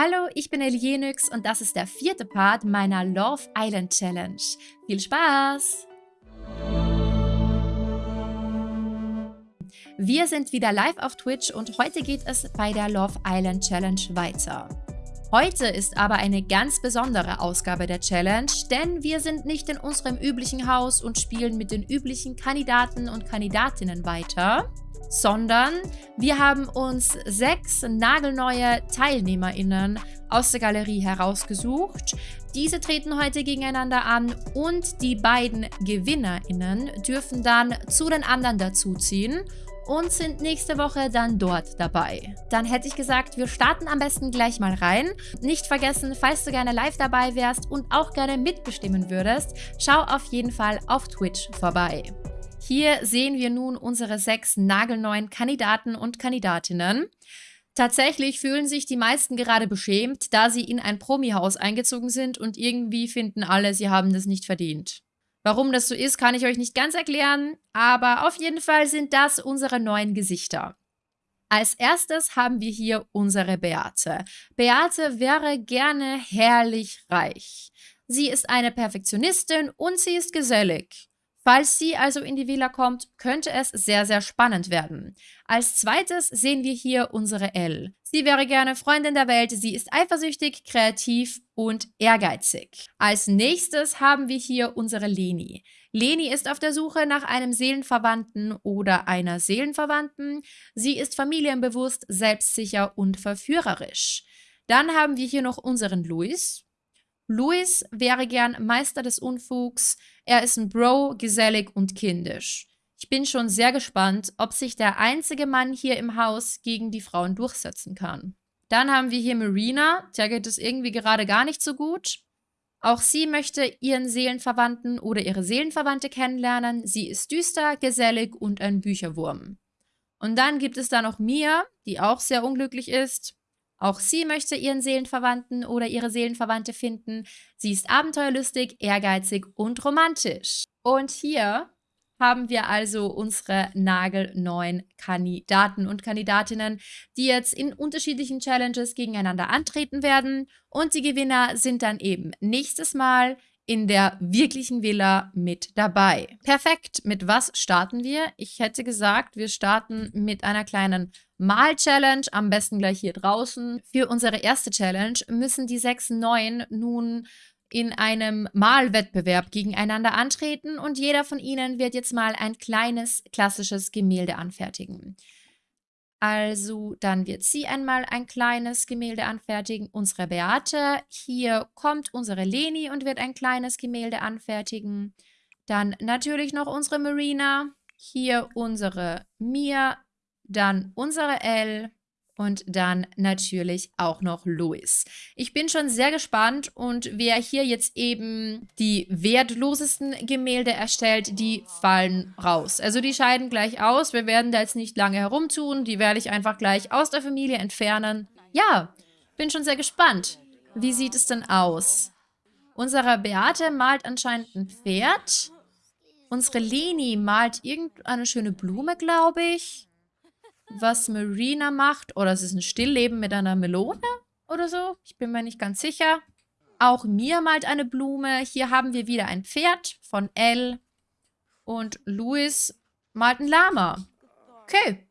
Hallo, ich bin Elienix und das ist der vierte Part meiner Love Island Challenge. Viel Spaß! Wir sind wieder live auf Twitch und heute geht es bei der Love Island Challenge weiter. Heute ist aber eine ganz besondere Ausgabe der Challenge, denn wir sind nicht in unserem üblichen Haus und spielen mit den üblichen Kandidaten und Kandidatinnen weiter, sondern wir haben uns sechs nagelneue TeilnehmerInnen aus der Galerie herausgesucht. Diese treten heute gegeneinander an und die beiden GewinnerInnen dürfen dann zu den anderen dazuziehen und sind nächste Woche dann dort dabei. Dann hätte ich gesagt, wir starten am besten gleich mal rein. Nicht vergessen, falls du gerne live dabei wärst und auch gerne mitbestimmen würdest, schau auf jeden Fall auf Twitch vorbei. Hier sehen wir nun unsere sechs nagelneuen Kandidaten und Kandidatinnen. Tatsächlich fühlen sich die meisten gerade beschämt, da sie in ein Promi-Haus eingezogen sind und irgendwie finden alle, sie haben das nicht verdient. Warum das so ist, kann ich euch nicht ganz erklären, aber auf jeden Fall sind das unsere neuen Gesichter. Als erstes haben wir hier unsere Beate. Beate wäre gerne herrlich reich. Sie ist eine Perfektionistin und sie ist gesellig. Falls sie also in die Villa kommt, könnte es sehr, sehr spannend werden. Als zweites sehen wir hier unsere Elle. Sie wäre gerne Freundin der Welt, sie ist eifersüchtig, kreativ und ehrgeizig. Als nächstes haben wir hier unsere Leni. Leni ist auf der Suche nach einem Seelenverwandten oder einer Seelenverwandten. Sie ist familienbewusst, selbstsicher und verführerisch. Dann haben wir hier noch unseren Luis. Louis wäre gern Meister des Unfugs. Er ist ein Bro, gesellig und kindisch. Ich bin schon sehr gespannt, ob sich der einzige Mann hier im Haus gegen die Frauen durchsetzen kann. Dann haben wir hier Marina, der geht es irgendwie gerade gar nicht so gut. Auch sie möchte ihren Seelenverwandten oder ihre Seelenverwandte kennenlernen. Sie ist düster, gesellig und ein Bücherwurm. Und dann gibt es da noch Mia, die auch sehr unglücklich ist. Auch sie möchte ihren Seelenverwandten oder ihre Seelenverwandte finden. Sie ist abenteuerlustig, ehrgeizig und romantisch. Und hier haben wir also unsere nagelneuen Kandidaten und Kandidatinnen, die jetzt in unterschiedlichen Challenges gegeneinander antreten werden. Und die Gewinner sind dann eben nächstes Mal in der wirklichen Villa mit dabei. Perfekt, mit was starten wir? Ich hätte gesagt, wir starten mit einer kleinen Mal-Challenge, am besten gleich hier draußen. Für unsere erste Challenge müssen die sechs Neuen nun in einem Malwettbewerb gegeneinander antreten und jeder von ihnen wird jetzt mal ein kleines klassisches Gemälde anfertigen. Also dann wird sie einmal ein kleines Gemälde anfertigen, unsere Beate. Hier kommt unsere Leni und wird ein kleines Gemälde anfertigen. Dann natürlich noch unsere Marina. Hier unsere Mia. Dann unsere Elle und dann natürlich auch noch Louis. Ich bin schon sehr gespannt und wer hier jetzt eben die wertlosesten Gemälde erstellt, die fallen raus. Also die scheiden gleich aus. Wir werden da jetzt nicht lange herumtun. Die werde ich einfach gleich aus der Familie entfernen. Ja, bin schon sehr gespannt. Wie sieht es denn aus? Unsere Beate malt anscheinend ein Pferd. Unsere Leni malt irgendeine schöne Blume, glaube ich was Marina macht. Oder es ist ein Stillleben mit einer Melone oder so. Ich bin mir nicht ganz sicher. Auch mir malt eine Blume. Hier haben wir wieder ein Pferd von Elle. Und Louis malt ein Lama. Okay.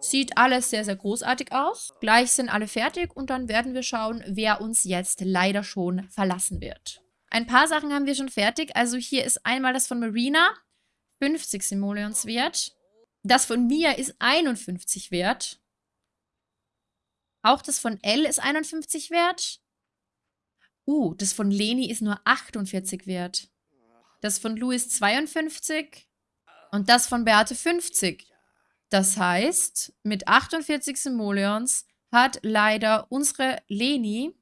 Sieht alles sehr, sehr großartig aus. Gleich sind alle fertig und dann werden wir schauen, wer uns jetzt leider schon verlassen wird. Ein paar Sachen haben wir schon fertig. Also hier ist einmal das von Marina. 50 Simoleons wert. Das von mir ist 51 wert. Auch das von L ist 51 wert. Uh, das von Leni ist nur 48 wert. Das von Louis 52 und das von Beate 50. Das heißt, mit 48 Simoleons hat leider unsere Leni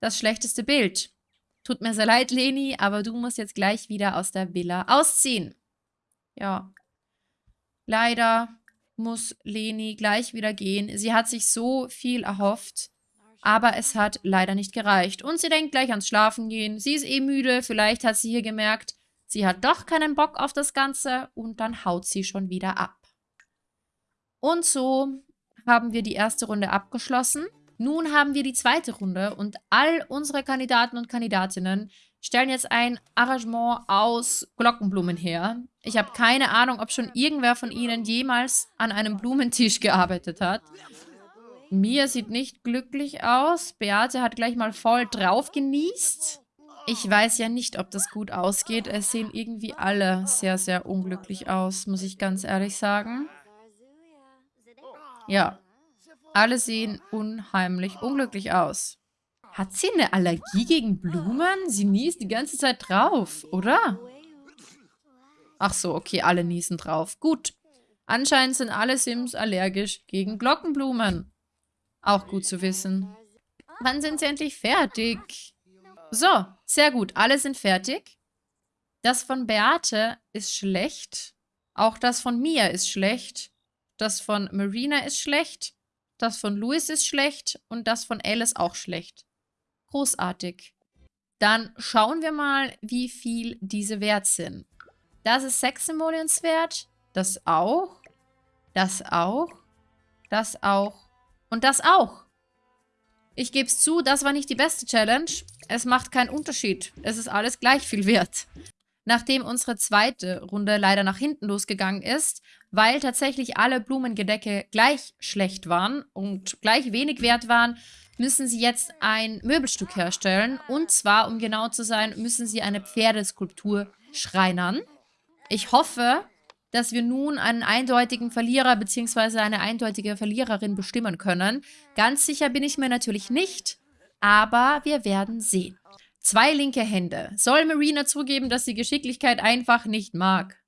das schlechteste Bild. Tut mir sehr leid, Leni, aber du musst jetzt gleich wieder aus der Villa ausziehen. Ja, Leider muss Leni gleich wieder gehen. Sie hat sich so viel erhofft, aber es hat leider nicht gereicht. Und sie denkt gleich ans Schlafen gehen. Sie ist eh müde, vielleicht hat sie hier gemerkt, sie hat doch keinen Bock auf das Ganze und dann haut sie schon wieder ab. Und so haben wir die erste Runde abgeschlossen. Nun haben wir die zweite Runde und all unsere Kandidaten und Kandidatinnen stellen jetzt ein Arrangement aus Glockenblumen her. Ich habe keine Ahnung, ob schon irgendwer von ihnen jemals an einem Blumentisch gearbeitet hat. Mia sieht nicht glücklich aus. Beate hat gleich mal voll drauf genießt. Ich weiß ja nicht, ob das gut ausgeht. Es sehen irgendwie alle sehr, sehr unglücklich aus, muss ich ganz ehrlich sagen. Ja, alle sehen unheimlich unglücklich aus. Hat sie eine Allergie gegen Blumen? Sie niest die ganze Zeit drauf, oder? Ach so, okay, alle niesen drauf. Gut. Anscheinend sind alle Sims allergisch gegen Glockenblumen. Auch gut zu wissen. Wann sind sie endlich fertig? So, sehr gut. Alle sind fertig. Das von Beate ist schlecht. Auch das von Mia ist schlecht. Das von Marina ist schlecht. Das von Louis ist schlecht. Und das von Alice auch schlecht. Großartig. Dann schauen wir mal, wie viel diese wert sind. Das ist 6 Simoleons wert. Das auch. Das auch. Das auch. Und das auch. Ich gebe es zu, das war nicht die beste Challenge. Es macht keinen Unterschied. Es ist alles gleich viel wert. Nachdem unsere zweite Runde leider nach hinten losgegangen ist, weil tatsächlich alle Blumengedecke gleich schlecht waren und gleich wenig wert waren, müssen sie jetzt ein Möbelstück herstellen. Und zwar, um genau zu sein, müssen sie eine Pferdeskulptur schreinern. Ich hoffe, dass wir nun einen eindeutigen Verlierer bzw. eine eindeutige Verliererin bestimmen können. Ganz sicher bin ich mir natürlich nicht, aber wir werden sehen. Zwei linke Hände. Soll Marina zugeben, dass sie Geschicklichkeit einfach nicht mag?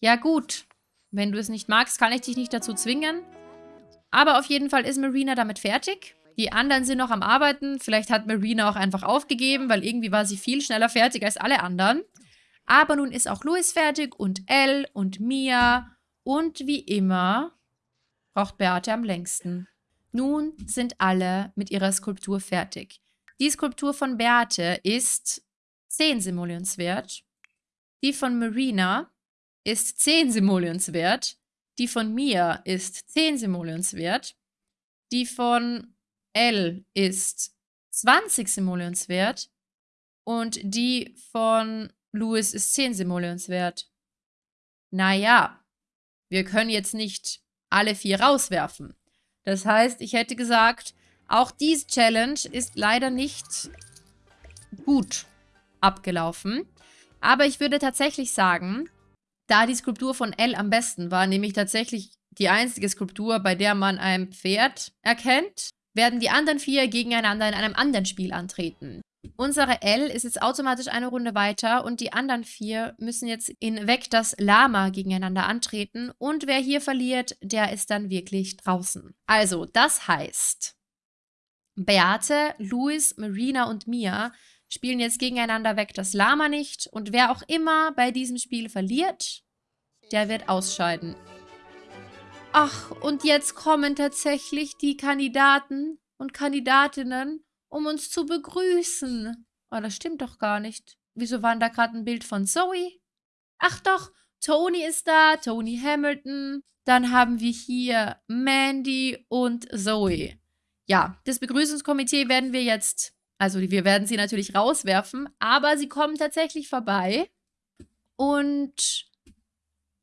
Ja gut, wenn du es nicht magst, kann ich dich nicht dazu zwingen. Aber auf jeden Fall ist Marina damit fertig. Die anderen sind noch am Arbeiten. Vielleicht hat Marina auch einfach aufgegeben, weil irgendwie war sie viel schneller fertig als alle anderen. Aber nun ist auch Louis fertig und Elle und Mia. Und wie immer braucht Beate am längsten. Nun sind alle mit ihrer Skulptur fertig. Die Skulptur von Beate ist 10 Simoleons wert. Die von Marina ist 10 Simoleons wert. Die von Mia ist 10 Simoleons wert. Die von L ist 20 Simoleons wert und die von Louis ist 10 Simoleons wert. Naja, wir können jetzt nicht alle vier rauswerfen. Das heißt, ich hätte gesagt, auch diese Challenge ist leider nicht gut abgelaufen. Aber ich würde tatsächlich sagen, da die Skulptur von L am besten war, nämlich tatsächlich die einzige Skulptur, bei der man ein Pferd erkennt, werden die anderen vier gegeneinander in einem anderen Spiel antreten. Unsere L ist jetzt automatisch eine Runde weiter und die anderen vier müssen jetzt in Weg das Lama gegeneinander antreten und wer hier verliert, der ist dann wirklich draußen. Also, das heißt, Beate, Luis, Marina und Mia spielen jetzt gegeneinander weg das Lama nicht und wer auch immer bei diesem Spiel verliert, der wird ausscheiden. Ach, und jetzt kommen tatsächlich die Kandidaten und Kandidatinnen, um uns zu begrüßen. Oh, das stimmt doch gar nicht. Wieso war da gerade ein Bild von Zoe? Ach doch, Tony ist da, Tony Hamilton. Dann haben wir hier Mandy und Zoe. Ja, das Begrüßungskomitee werden wir jetzt, also wir werden sie natürlich rauswerfen, aber sie kommen tatsächlich vorbei. Und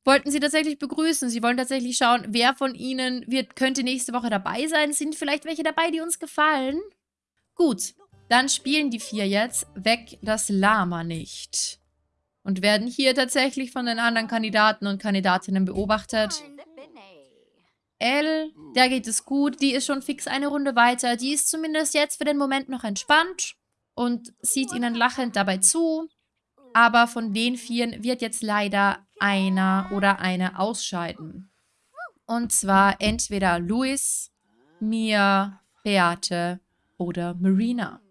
wollten sie tatsächlich begrüßen. Sie wollen tatsächlich schauen, wer von ihnen wird, könnte nächste Woche dabei sein. Sind vielleicht welche dabei, die uns gefallen? Gut, dann spielen die vier jetzt Weg das Lama nicht. Und werden hier tatsächlich von den anderen Kandidaten und Kandidatinnen beobachtet. Elle, der geht es gut. Die ist schon fix eine Runde weiter. Die ist zumindest jetzt für den Moment noch entspannt und sieht ihnen lachend dabei zu. Aber von den Vieren wird jetzt leider einer oder eine ausscheiden. Und zwar entweder Luis, Mia, Beate oder Marina.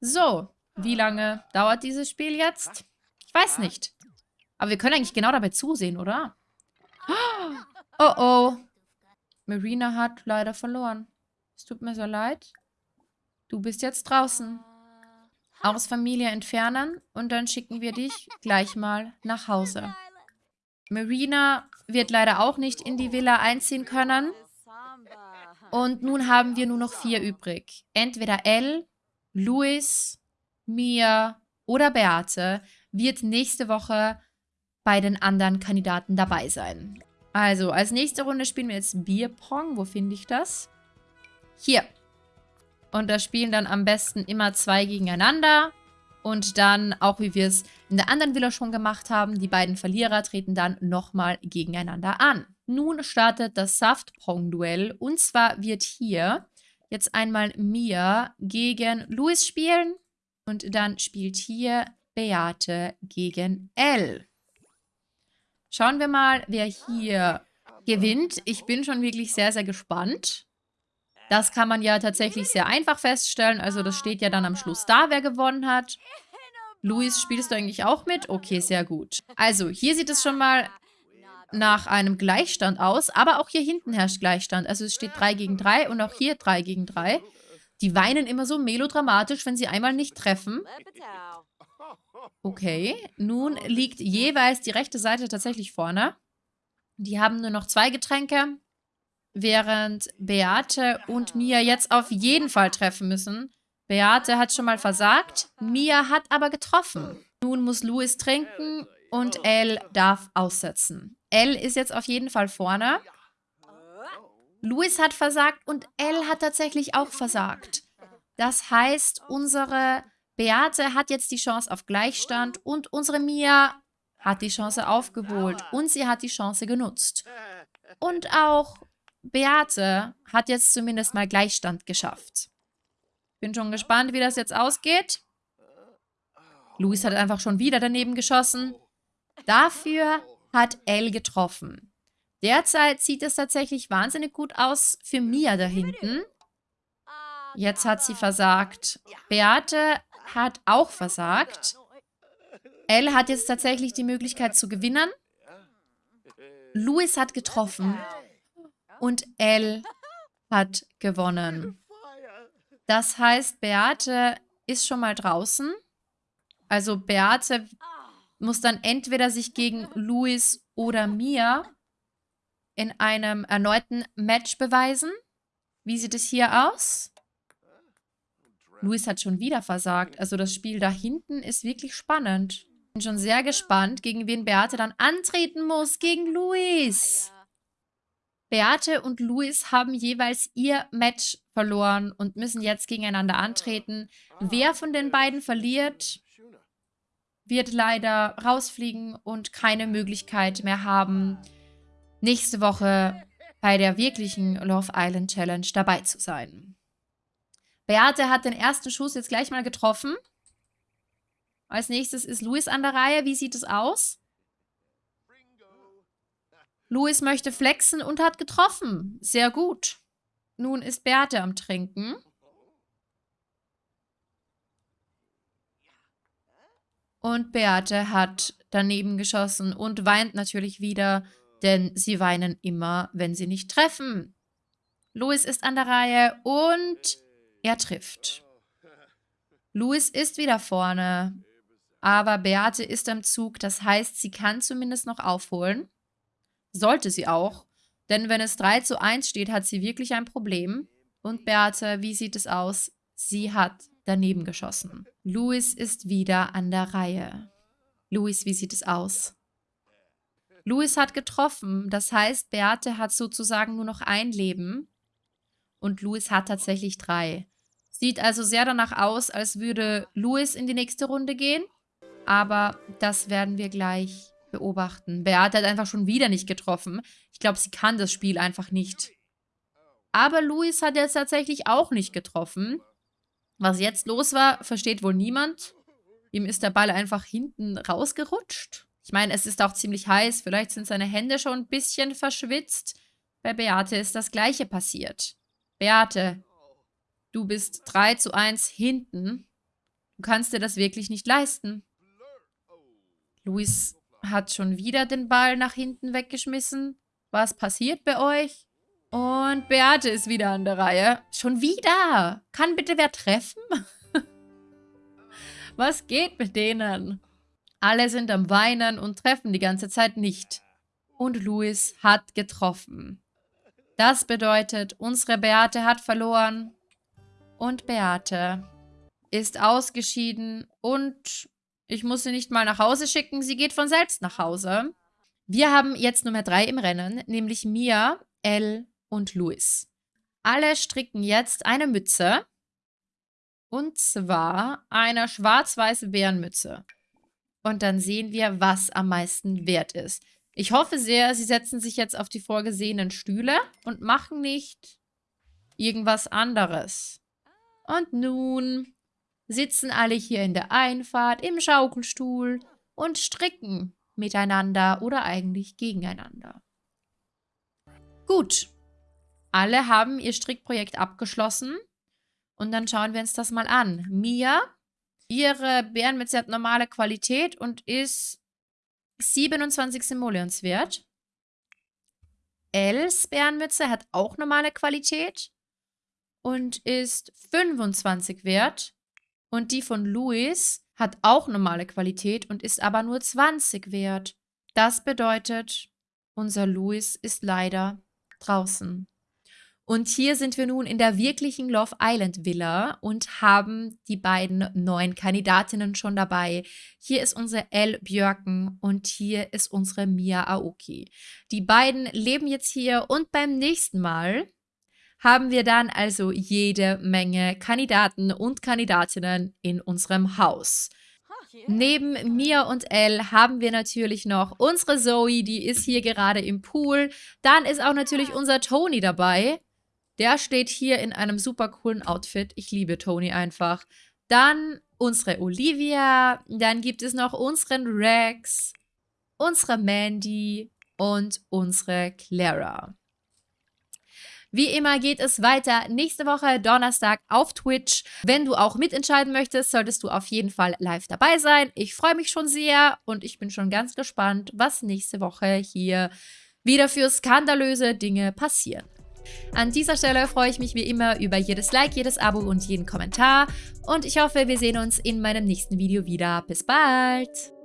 So, wie lange dauert dieses Spiel jetzt? Ich weiß nicht. Aber wir können eigentlich genau dabei zusehen, oder? Oh oh. Marina hat leider verloren. Es tut mir so leid. Du bist jetzt draußen aus Familie entfernen und dann schicken wir dich gleich mal nach Hause. Marina wird leider auch nicht in die Villa einziehen können. Und nun haben wir nur noch vier übrig. Entweder Elle, Luis, Mia oder Beate wird nächste Woche bei den anderen Kandidaten dabei sein. Also, als nächste Runde spielen wir jetzt Bierpong. Wo finde ich das? Hier. Und da spielen dann am besten immer zwei gegeneinander. Und dann, auch wie wir es in der anderen Villa schon gemacht haben, die beiden Verlierer treten dann nochmal gegeneinander an. Nun startet das Saftpong-Duell. Und zwar wird hier jetzt einmal Mia gegen Luis spielen. Und dann spielt hier Beate gegen L. Schauen wir mal, wer hier gewinnt. Ich bin schon wirklich sehr, sehr gespannt. Das kann man ja tatsächlich sehr einfach feststellen. Also das steht ja dann am Schluss da, wer gewonnen hat. Luis, spielst du eigentlich auch mit? Okay, sehr gut. Also, hier sieht es schon mal nach einem Gleichstand aus. Aber auch hier hinten herrscht Gleichstand. Also es steht 3 gegen 3 und auch hier 3 gegen 3. Die weinen immer so melodramatisch, wenn sie einmal nicht treffen. Okay, nun liegt jeweils die rechte Seite tatsächlich vorne. Die haben nur noch zwei Getränke, während Beate und Mia jetzt auf jeden Fall treffen müssen. Beate hat schon mal versagt, Mia hat aber getroffen. Nun muss Louis trinken und Elle darf aussetzen. Elle ist jetzt auf jeden Fall vorne. Louis hat versagt und Elle hat tatsächlich auch versagt. Das heißt, unsere Beate hat jetzt die Chance auf Gleichstand und unsere Mia hat die Chance aufgeholt und sie hat die Chance genutzt. Und auch Beate hat jetzt zumindest mal Gleichstand geschafft. Bin schon gespannt, wie das jetzt ausgeht. Luis hat einfach schon wieder daneben geschossen. Dafür hat Elle getroffen. Derzeit sieht es tatsächlich wahnsinnig gut aus für Mia da hinten. Jetzt hat sie versagt. Beate hat auch versagt. Elle hat jetzt tatsächlich die Möglichkeit zu gewinnen. Louis hat getroffen. Und Elle hat gewonnen. Das heißt, Beate ist schon mal draußen. Also Beate muss dann entweder sich gegen Louis oder Mia in einem erneuten Match beweisen. Wie sieht es hier aus? Luis hat schon wieder versagt. Also das Spiel da hinten ist wirklich spannend. Bin schon sehr gespannt, gegen wen Beate dann antreten muss. Gegen Luis. Beate und Luis haben jeweils ihr Match verloren und müssen jetzt gegeneinander antreten. Wer von den beiden verliert, wird leider rausfliegen und keine Möglichkeit mehr haben, nächste Woche bei der wirklichen Love Island Challenge dabei zu sein. Beate hat den ersten Schuss jetzt gleich mal getroffen. Als nächstes ist Luis an der Reihe. Wie sieht es aus? Luis möchte flexen und hat getroffen. Sehr gut. Nun ist Beate am Trinken. Und Beate hat daneben geschossen und weint natürlich wieder, denn sie weinen immer, wenn sie nicht treffen. Luis ist an der Reihe und er trifft. Louis ist wieder vorne, aber Beate ist am Zug. Das heißt, sie kann zumindest noch aufholen. Sollte sie auch. Denn wenn es 3 zu 1 steht, hat sie wirklich ein Problem. Und Beate, wie sieht es aus? Sie hat daneben geschossen. Louis ist wieder an der Reihe. Louis, wie sieht es aus? Louis hat getroffen. Das heißt, Beate hat sozusagen nur noch ein Leben. Und Louis hat tatsächlich drei. Sieht also sehr danach aus, als würde Louis in die nächste Runde gehen. Aber das werden wir gleich beobachten. Beate hat einfach schon wieder nicht getroffen. Ich glaube, sie kann das Spiel einfach nicht. Aber Louis hat jetzt tatsächlich auch nicht getroffen. Was jetzt los war, versteht wohl niemand. Ihm ist der Ball einfach hinten rausgerutscht. Ich meine, es ist auch ziemlich heiß. Vielleicht sind seine Hände schon ein bisschen verschwitzt. Bei Beate ist das Gleiche passiert. Beate, Du bist 3 zu 1 hinten. Du kannst dir das wirklich nicht leisten. Luis hat schon wieder den Ball nach hinten weggeschmissen. Was passiert bei euch? Und Beate ist wieder an der Reihe. Schon wieder? Kann bitte wer treffen? Was geht mit denen? Alle sind am Weinen und treffen die ganze Zeit nicht. Und Luis hat getroffen. Das bedeutet, unsere Beate hat verloren. Und Beate ist ausgeschieden und ich muss sie nicht mal nach Hause schicken, sie geht von selbst nach Hause. Wir haben jetzt Nummer drei im Rennen, nämlich Mia, Elle und Louis. Alle stricken jetzt eine Mütze. Und zwar eine schwarz-weiße Bärenmütze. Und dann sehen wir, was am meisten wert ist. Ich hoffe sehr, sie setzen sich jetzt auf die vorgesehenen Stühle und machen nicht irgendwas anderes. Und nun sitzen alle hier in der Einfahrt im Schaukelstuhl und stricken miteinander oder eigentlich gegeneinander. Gut, alle haben ihr Strickprojekt abgeschlossen und dann schauen wir uns das mal an. Mia, ihre Bärenmütze hat normale Qualität und ist 27 Simoleons wert. Els Bärenmütze hat auch normale Qualität und ist 25 wert. Und die von Louis hat auch normale Qualität und ist aber nur 20 wert. Das bedeutet, unser Louis ist leider draußen. Und hier sind wir nun in der wirklichen Love Island Villa und haben die beiden neuen Kandidatinnen schon dabei. Hier ist unsere Elle Björken und hier ist unsere Mia Aoki. Die beiden leben jetzt hier und beim nächsten Mal haben wir dann also jede Menge Kandidaten und Kandidatinnen in unserem Haus. Neben mir und Elle haben wir natürlich noch unsere Zoe, die ist hier gerade im Pool. Dann ist auch natürlich unser Tony dabei. Der steht hier in einem super coolen Outfit. Ich liebe Tony einfach. Dann unsere Olivia. Dann gibt es noch unseren Rex, unsere Mandy und unsere Clara. Wie immer geht es weiter nächste Woche Donnerstag auf Twitch. Wenn du auch mitentscheiden möchtest, solltest du auf jeden Fall live dabei sein. Ich freue mich schon sehr und ich bin schon ganz gespannt, was nächste Woche hier wieder für skandalöse Dinge passieren. An dieser Stelle freue ich mich wie immer über jedes Like, jedes Abo und jeden Kommentar. Und ich hoffe, wir sehen uns in meinem nächsten Video wieder. Bis bald!